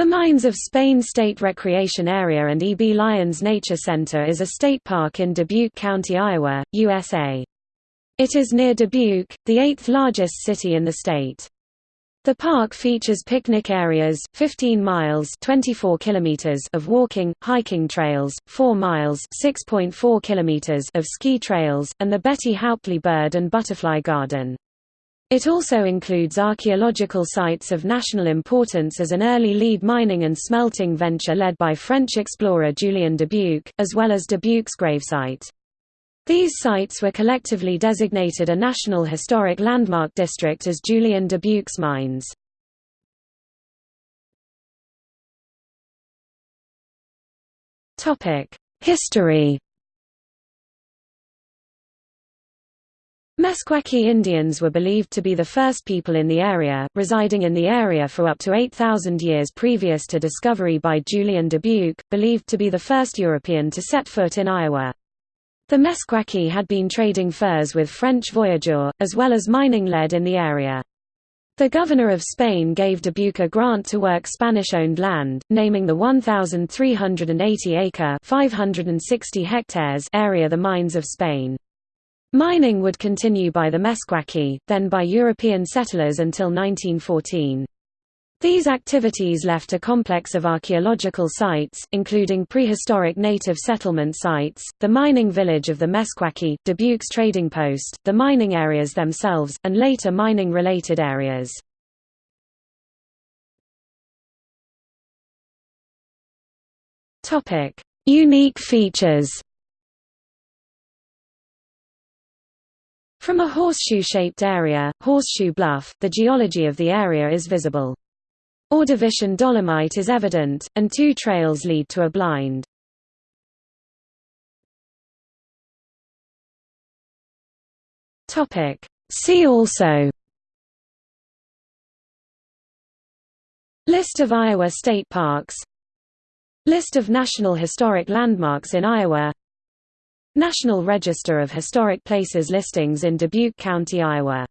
The Mines of Spain State Recreation Area and E. B. Lyons Nature Center is a state park in Dubuque County, Iowa, USA. It is near Dubuque, the eighth largest city in the state. The park features picnic areas, 15 miles 24 kilometers of walking, hiking trails, 4 miles 6.4 kilometers of ski trails, and the Betty Hauptli Bird and Butterfly Garden. It also includes archaeological sites of national importance as an early lead mining and smelting venture led by French explorer Julien Dubuque, as well as Dubuque's gravesite. These sites were collectively designated a National Historic Landmark District as Julien Dubuque's mines. History Meskwaki Indians were believed to be the first people in the area, residing in the area for up to 8,000 years previous to discovery by Julien Dubuque, believed to be the first European to set foot in Iowa. The Meskwaki had been trading furs with French voyageurs, as well as mining lead in the area. The governor of Spain gave Dubuque a grant to work Spanish-owned land, naming the 1,380-acre (560 hectares) area the Mines of Spain. Mining would continue by the Meskwaki, then by European settlers until 1914. These activities left a complex of archaeological sites, including prehistoric native settlement sites, the mining village of the Meskwaki, Dubuque's trading post, the mining areas themselves, and later mining-related areas. Unique features From a horseshoe-shaped area, Horseshoe Bluff, the geology of the area is visible. Ordovician dolomite is evident, and two trails lead to a blind. See also List of Iowa state parks List of National Historic Landmarks in Iowa National Register of Historic Places listings in Dubuque County, Iowa